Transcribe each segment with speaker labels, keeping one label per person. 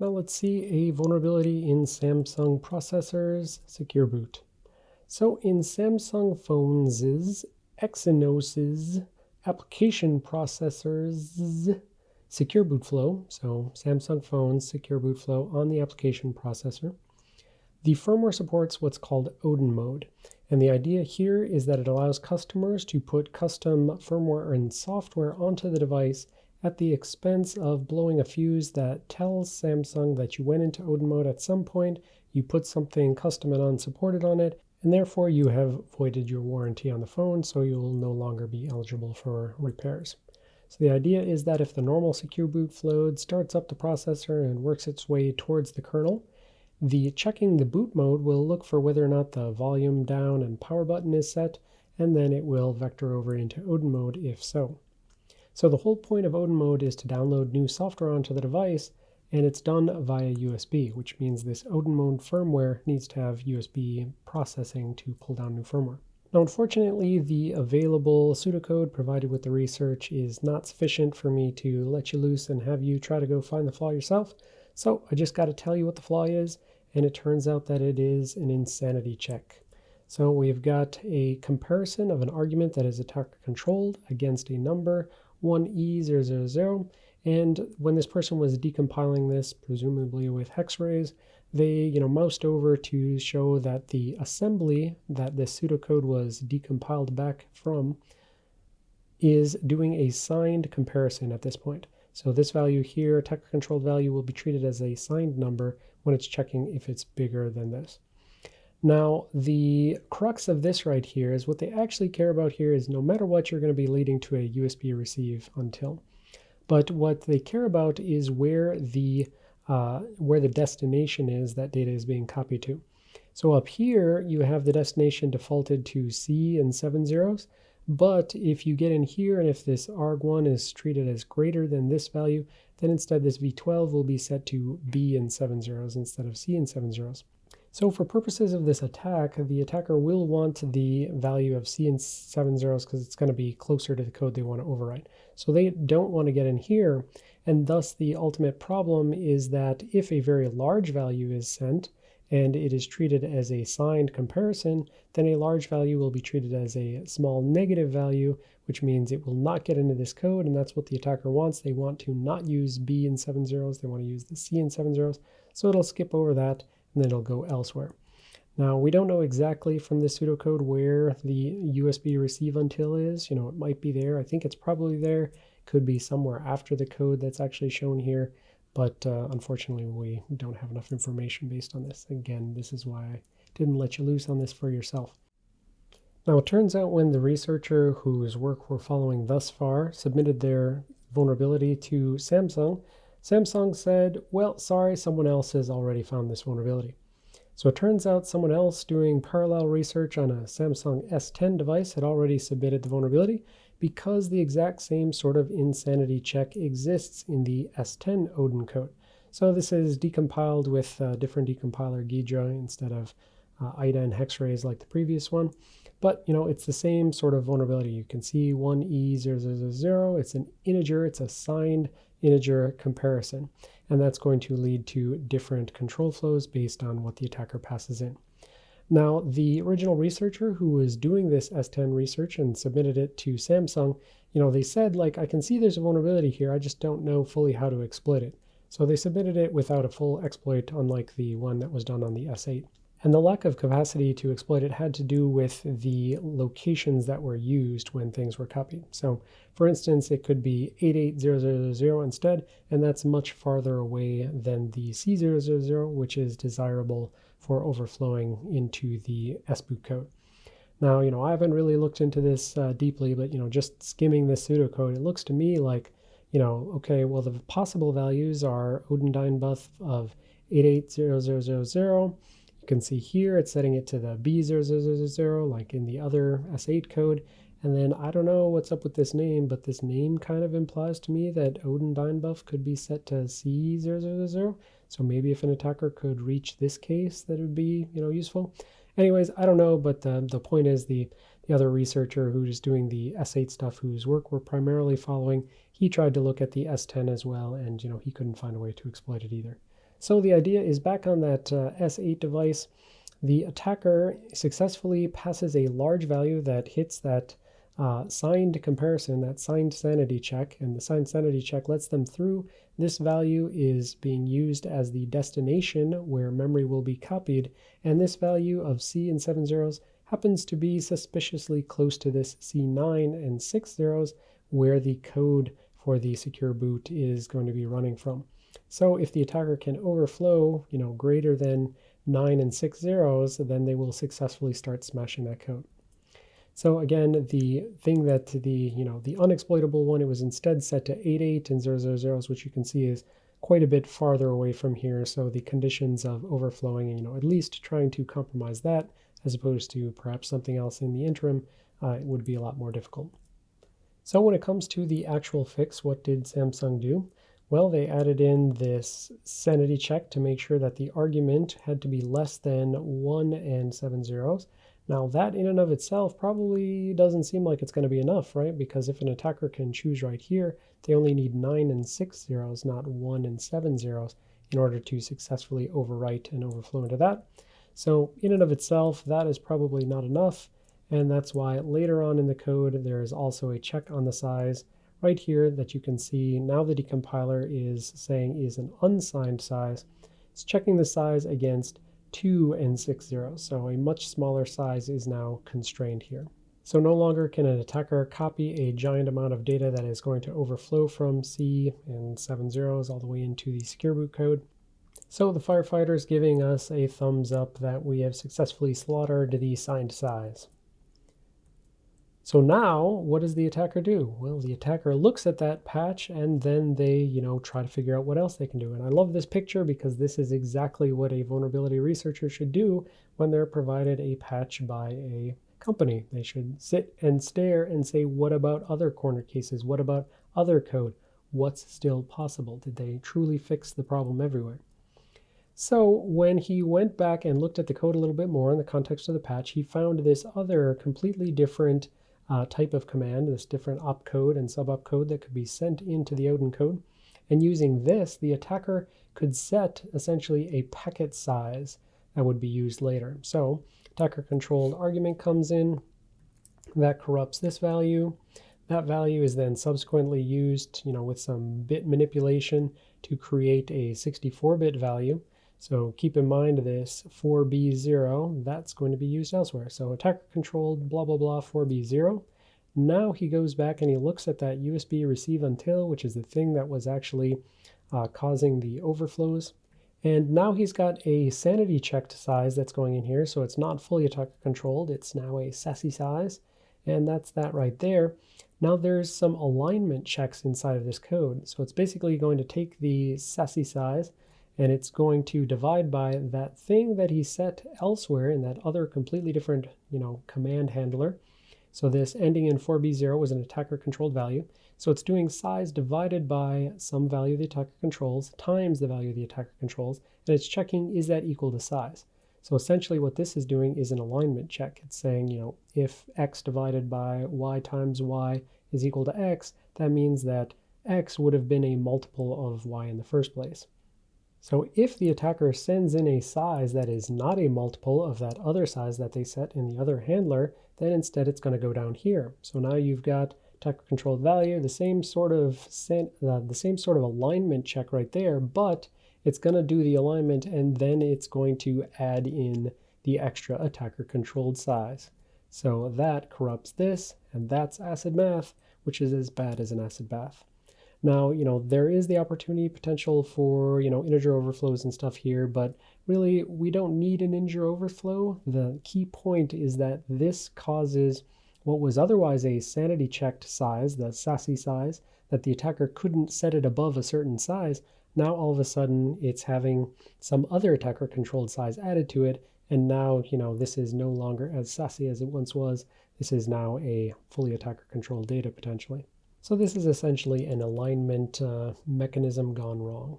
Speaker 1: Now let's see a vulnerability in Samsung processors, Secure Boot. So in Samsung phones' Exynos' application processors Secure Boot Flow, so Samsung phones Secure Boot Flow on the application processor, the firmware supports what's called Odin mode. And the idea here is that it allows customers to put custom firmware and software onto the device at the expense of blowing a fuse that tells Samsung that you went into Odin mode at some point, you put something custom and unsupported on it, and therefore you have voided your warranty on the phone, so you'll no longer be eligible for repairs. So the idea is that if the normal secure boot flow starts up the processor and works its way towards the kernel, the checking the boot mode will look for whether or not the volume down and power button is set, and then it will vector over into Odin mode if so. So the whole point of Odin mode is to download new software onto the device, and it's done via USB, which means this Odin mode firmware needs to have USB processing to pull down new firmware. Now, unfortunately, the available pseudocode provided with the research is not sufficient for me to let you loose and have you try to go find the flaw yourself. So I just got to tell you what the flaw is, and it turns out that it is an insanity check. So we've got a comparison of an argument that is attacker controlled against a number 1E000. And when this person was decompiling this, presumably with hexarrays, they you know moused over to show that the assembly that this pseudocode was decompiled back from is doing a signed comparison at this point. So this value here, attacker controlled value, will be treated as a signed number when it's checking if it's bigger than this. Now, the crux of this right here is what they actually care about here is no matter what, you're going to be leading to a USB receive until. But what they care about is where the uh, where the destination is that data is being copied to. So up here, you have the destination defaulted to C and seven zeros. But if you get in here and if this arg1 is treated as greater than this value, then instead this v12 will be set to B and seven zeros instead of C and seven zeros. So for purposes of this attack, the attacker will want the value of C and seven zeros because it's going to be closer to the code they want to overwrite. So they don't want to get in here, and thus the ultimate problem is that if a very large value is sent, and it is treated as a signed comparison, then a large value will be treated as a small negative value, which means it will not get into this code, and that's what the attacker wants. They want to not use B and seven zeros, they want to use the C and seven zeros, so it'll skip over that and then it'll go elsewhere. Now, we don't know exactly from the pseudocode where the USB receive until is. You know, it might be there. I think it's probably there. Could be somewhere after the code that's actually shown here. But uh, unfortunately, we don't have enough information based on this. Again, this is why I didn't let you loose on this for yourself. Now, it turns out when the researcher whose work we're following thus far submitted their vulnerability to Samsung, Samsung said, well, sorry, someone else has already found this vulnerability. So it turns out someone else doing parallel research on a Samsung S10 device had already submitted the vulnerability because the exact same sort of insanity check exists in the S10 Odin code. So this is decompiled with a different decompiler Ghidra instead of uh, IDA and hexarrays like the previous one. But you know, it's the same sort of vulnerability. You can see 1E0000, it's an integer, it's a signed integer comparison. And that's going to lead to different control flows based on what the attacker passes in. Now, the original researcher who was doing this S10 research and submitted it to Samsung, you know, they said, like, I can see there's a vulnerability here, I just don't know fully how to exploit it. So they submitted it without a full exploit, unlike the one that was done on the S8. And the lack of capacity to exploit it had to do with the locations that were used when things were copied. So for instance, it could be 88000 instead, and that's much farther away than the C000, which is desirable for overflowing into the SBoot code. Now, you know, I haven't really looked into this uh, deeply, but, you know, just skimming this pseudocode, it looks to me like, you know, okay, well, the possible values are Odin Dynbuff of 880000, you can see here it's setting it to the B0000 like in the other S8 code. And then I don't know what's up with this name, but this name kind of implies to me that Odin Dynbuff could be set to C000. So maybe if an attacker could reach this case, that would be you know useful. Anyways, I don't know, but the, the point is the, the other researcher who's doing the S8 stuff, whose work we're primarily following, he tried to look at the S10 as well, and you know he couldn't find a way to exploit it either. So the idea is back on that uh, S8 device, the attacker successfully passes a large value that hits that uh, signed comparison, that signed sanity check, and the signed sanity check lets them through. This value is being used as the destination where memory will be copied, and this value of C and 7 zeros happens to be suspiciously close to this C9 and 6 zeros where the code for the secure boot is going to be running from. So if the attacker can overflow, you know, greater than 9 and 6 zeros, then they will successfully start smashing that code. So again, the thing that the, you know, the unexploitable one, it was instead set to 88 and 000s, which you can see is quite a bit farther away from here. So the conditions of overflowing, you know, at least trying to compromise that as opposed to perhaps something else in the interim, uh, it would be a lot more difficult. So when it comes to the actual fix, what did Samsung do? Well, they added in this sanity check to make sure that the argument had to be less than 1 and 7 zeros. Now that in and of itself probably doesn't seem like it's going to be enough, right? Because if an attacker can choose right here, they only need 9 and 6 zeros, not 1 and 7 zeros, in order to successfully overwrite and overflow into that. So in and of itself, that is probably not enough. And that's why later on in the code, there is also a check on the size right here that you can see now the decompiler is saying is an unsigned size. It's checking the size against 2 and 6 zeros, so a much smaller size is now constrained here. So no longer can an attacker copy a giant amount of data that is going to overflow from C and 7 zeros all the way into the secure boot code. So the firefighter is giving us a thumbs up that we have successfully slaughtered the signed size. So now, what does the attacker do? Well, the attacker looks at that patch and then they, you know, try to figure out what else they can do. And I love this picture because this is exactly what a vulnerability researcher should do when they're provided a patch by a company. They should sit and stare and say, what about other corner cases? What about other code? What's still possible? Did they truly fix the problem everywhere? So when he went back and looked at the code a little bit more in the context of the patch, he found this other completely different uh, type of command, this different opcode and subopcode that could be sent into the Odin code. And using this, the attacker could set essentially a packet size that would be used later. So attacker controlled argument comes in, that corrupts this value. That value is then subsequently used, you know, with some bit manipulation to create a 64-bit value. So keep in mind this 4B0, that's going to be used elsewhere. So attacker controlled blah, blah, blah 4B0. Now he goes back and he looks at that USB receive until, which is the thing that was actually uh, causing the overflows. And now he's got a sanity checked size that's going in here. So it's not fully attacker controlled. It's now a sassy size. And that's that right there. Now there's some alignment checks inside of this code. So it's basically going to take the sassy size and it's going to divide by that thing that he set elsewhere in that other completely different, you know, command handler. So this ending in 4b0 was an attacker controlled value. So it's doing size divided by some value the attacker controls times the value the attacker controls, and it's checking is that equal to size. So essentially what this is doing is an alignment check. It's saying, you know, if x divided by y times y is equal to x, that means that x would have been a multiple of y in the first place. So if the attacker sends in a size that is not a multiple of that other size that they set in the other handler, then instead it's going to go down here. So now you've got attacker controlled value, the same sort of uh, the same sort of alignment check right there, but it's going to do the alignment and then it's going to add in the extra attacker controlled size. So that corrupts this, and that's acid math, which is as bad as an acid bath. Now, you know, there is the opportunity potential for, you know, integer overflows and stuff here, but really we don't need an integer overflow. The key point is that this causes what was otherwise a sanity checked size, the SASE size, that the attacker couldn't set it above a certain size. Now all of a sudden it's having some other attacker controlled size added to it. And now, you know, this is no longer as SASE as it once was. This is now a fully attacker controlled data potentially. So this is essentially an alignment uh, mechanism gone wrong.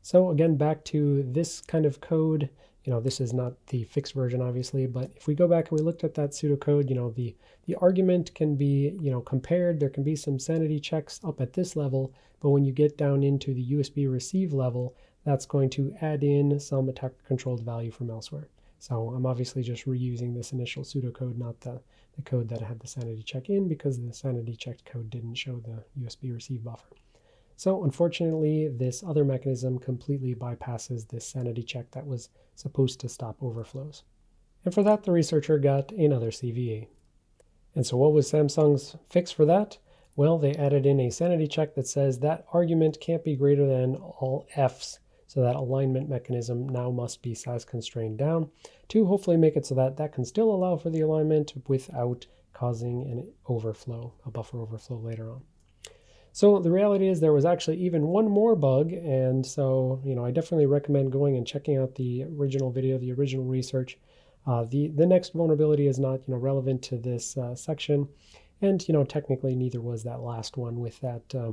Speaker 1: So again, back to this kind of code, you know, this is not the fixed version, obviously, but if we go back and we looked at that pseudocode, you know, the, the argument can be, you know, compared. There can be some sanity checks up at this level, but when you get down into the USB receive level, that's going to add in some attacker controlled value from elsewhere. So I'm obviously just reusing this initial pseudocode, not the, the code that had the sanity check in because the sanity checked code didn't show the USB receive buffer. So unfortunately, this other mechanism completely bypasses this sanity check that was supposed to stop overflows. And for that, the researcher got another CVE. And so what was Samsung's fix for that? Well, they added in a sanity check that says that argument can't be greater than all F's so that alignment mechanism now must be size constrained down to hopefully make it so that that can still allow for the alignment without causing an overflow, a buffer overflow later on. So the reality is there was actually even one more bug, and so you know I definitely recommend going and checking out the original video, the original research. Uh, the the next vulnerability is not you know relevant to this uh, section, and you know technically neither was that last one with that uh,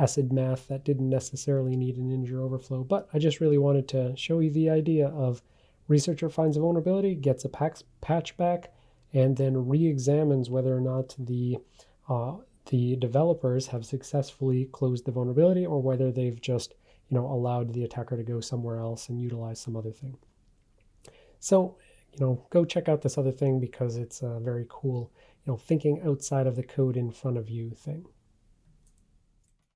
Speaker 1: acid math that didn't necessarily need an integer overflow, but I just really wanted to show you the idea of researcher finds a vulnerability, gets a patch back, and then re-examines whether or not the uh, the developers have successfully closed the vulnerability or whether they've just you know allowed the attacker to go somewhere else and utilize some other thing. So you know go check out this other thing because it's a very cool you know thinking outside of the code in front of you thing.